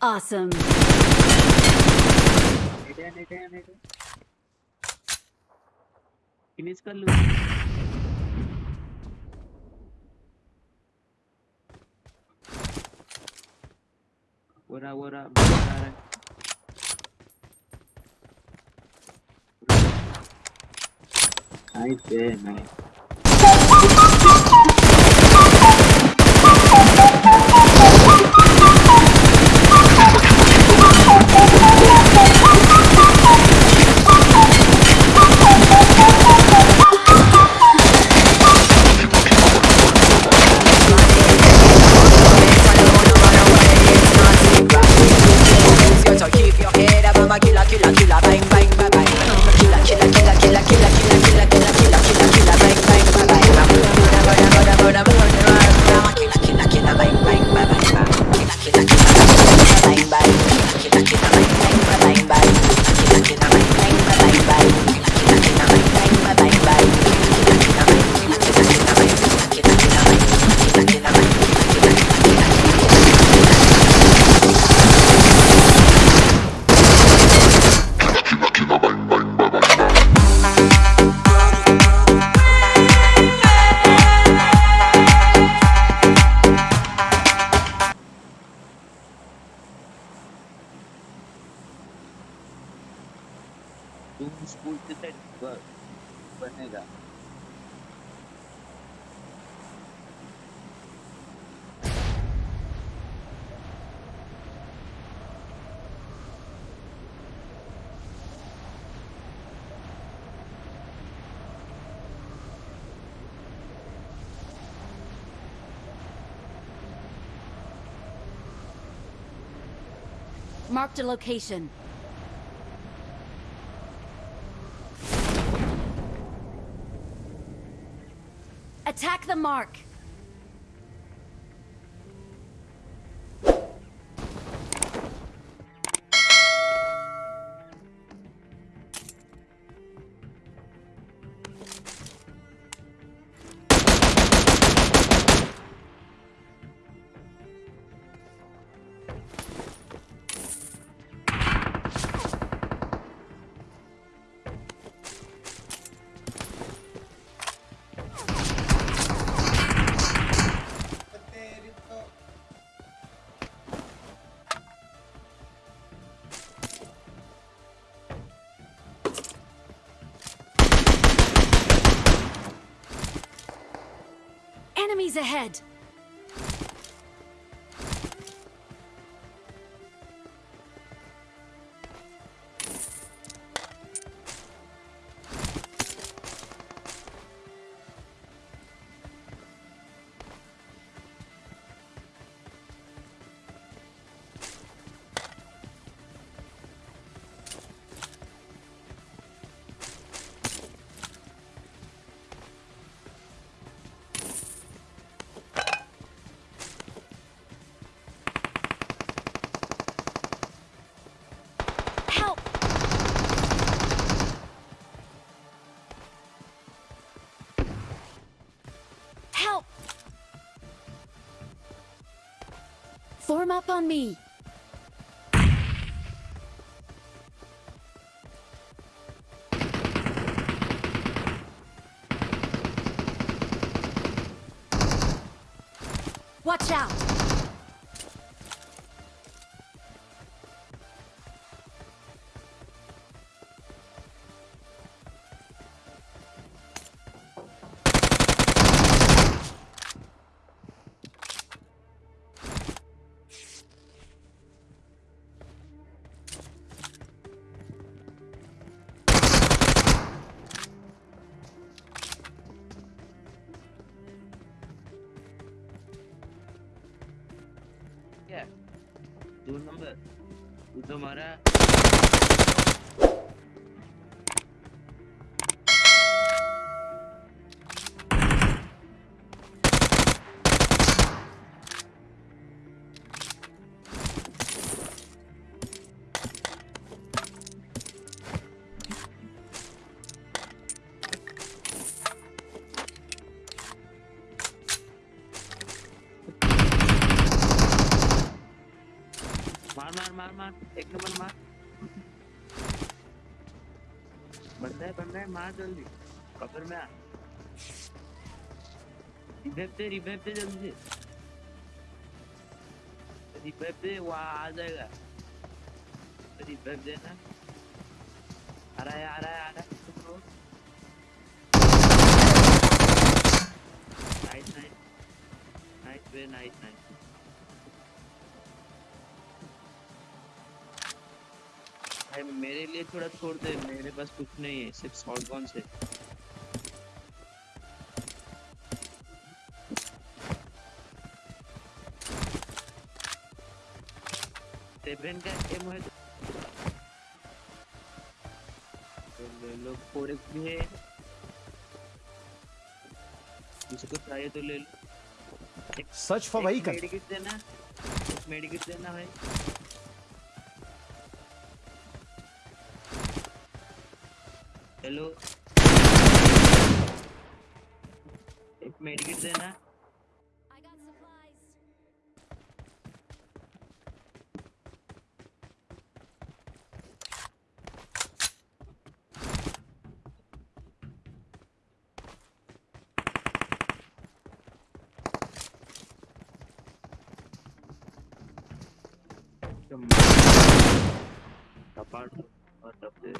Awesome. Finish कर लूँ. वो रहा वो रहा बंदा आ रहा है Nice, yeah, nice. Marked a location. Attack the mark! Enemies ahead! come up on me! Watch out! do है, मार जल्दी। कबर में आ। रिवाइव दे रिवाइव दे जल्दी। रिवाइव दे वहाँ आ जाएगा। रिवाइव देना आ रहा है, आ रहा है, आ रहा है। तुम लोग nice nice nice way nice nice भाई मेरे लिए थोड़ा छोड़ दे मेरे पास कुछ नहीं है सिर्फ़ शॉर्ट गन से सेवन का एम है तो ले लो फोर एक्स भी है। जिसको चाहिए तो ले लो। Search for vehicle. मेडिकिट देना मेडिकिट देना भाई। हेलो। एक मेडिकिट देना। I got और डब्बे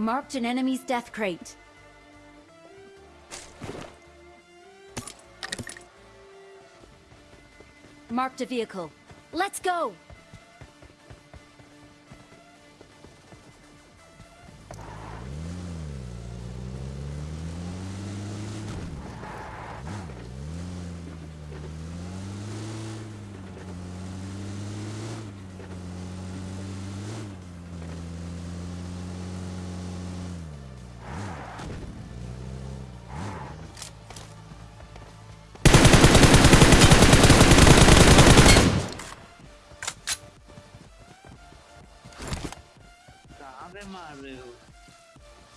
Marked an enemy's death crate. Marked a vehicle. Let's go!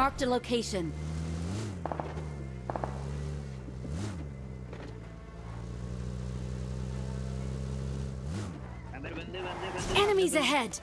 Marked a location. Enemies ahead!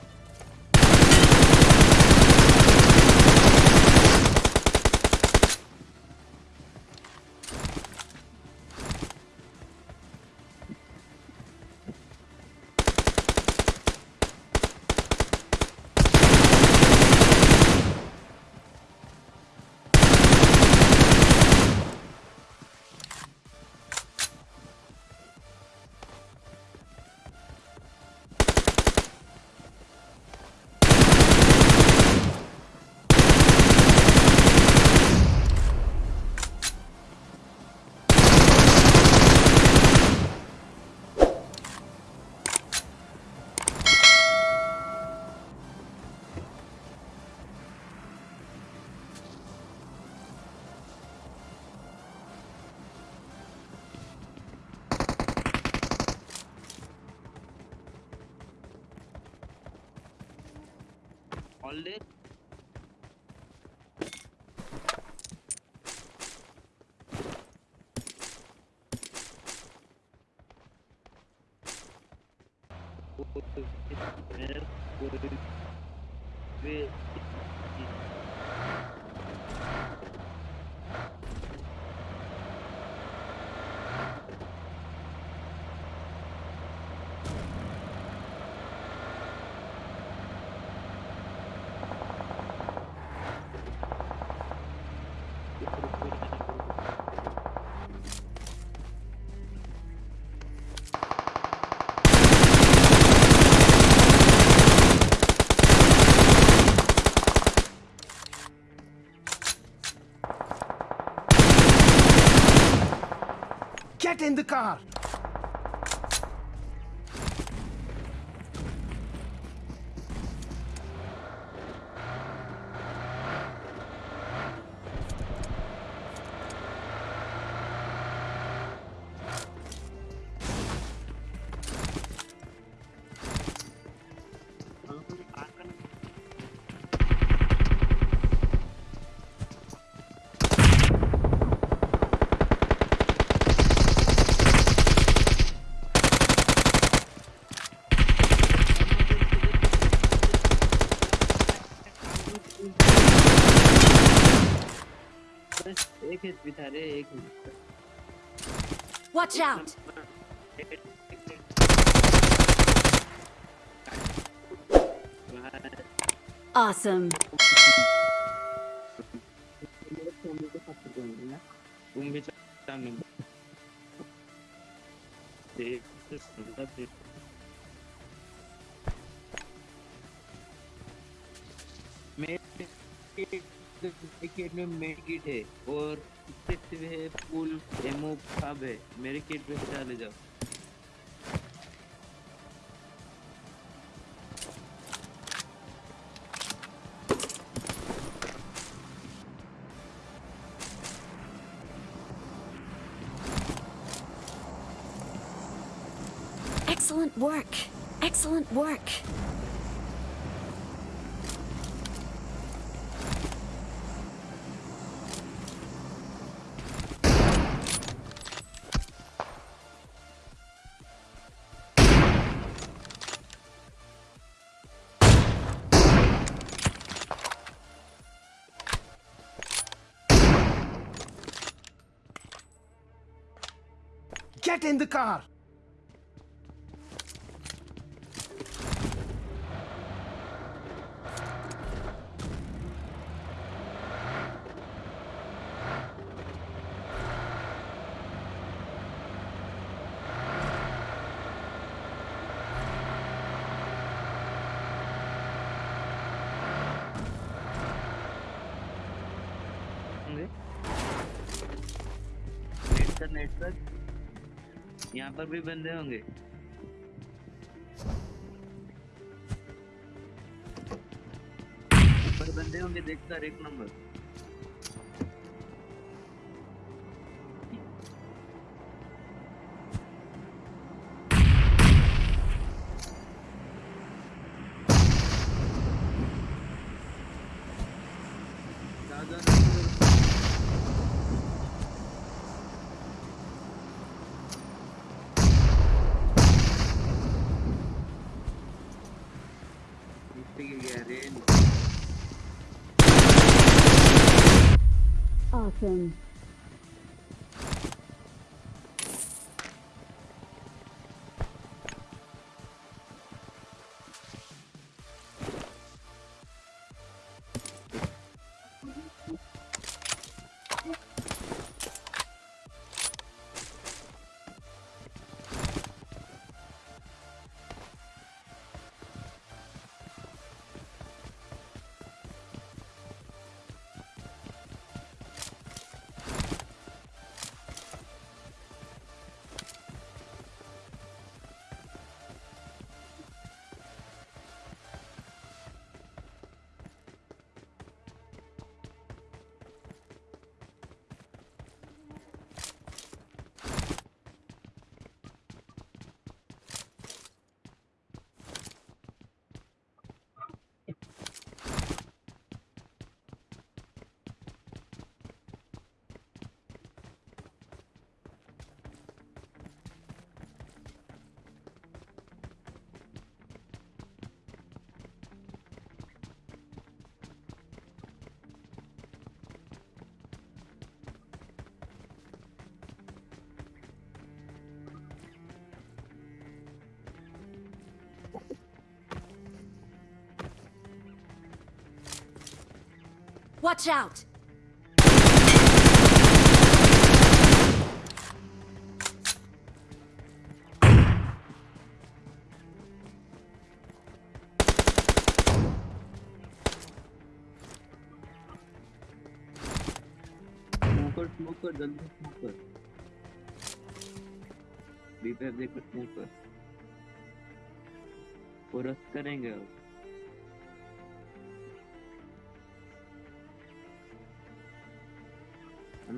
hallet. Ve Get in the car! एक हिट भी था रे एक हिट Watch out! Awesome. तुम भी चांग देख सुंदर देख मेरे किट में मेरी किट है और है, फुल एमओ सब है, मेरे किट पे चले जाओ Excellent work. Excellent work. Get in the car! internet यहाँ पर भी बंदे होंगे। ऊपर बंदे होंगे देखकर एक नंबर। ज़्यादा Jackson. Watch out! कर जल्दी स्मोक कर बी करेंगे अब.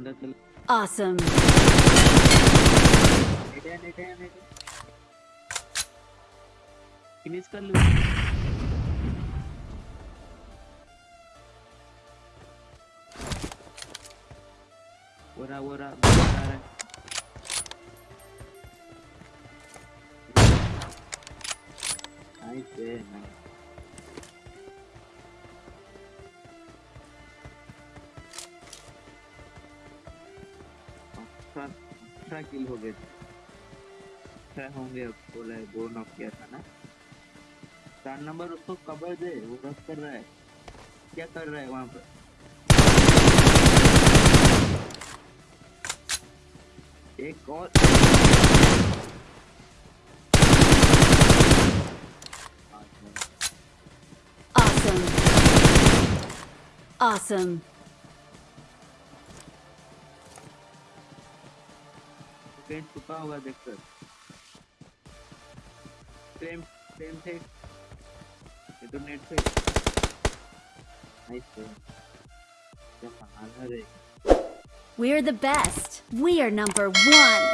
अंदर चल। Awesome. नेटे नेटे नेटे फिनिश कर लूँ ओरा वरा अठारह किल हो गए छह होंगे अब, बोला है दो नॉक किया था ना? चार नंबर उसको कवर दे, वो रस कर रहा है। क्या कर रहा है वहाँ पर? एक और. Awesome. कहीं छुपा हुआ देखकर सेम सेम थे ये तो नेट से नाइस है क्या बहाना रे We're the best. We are number one.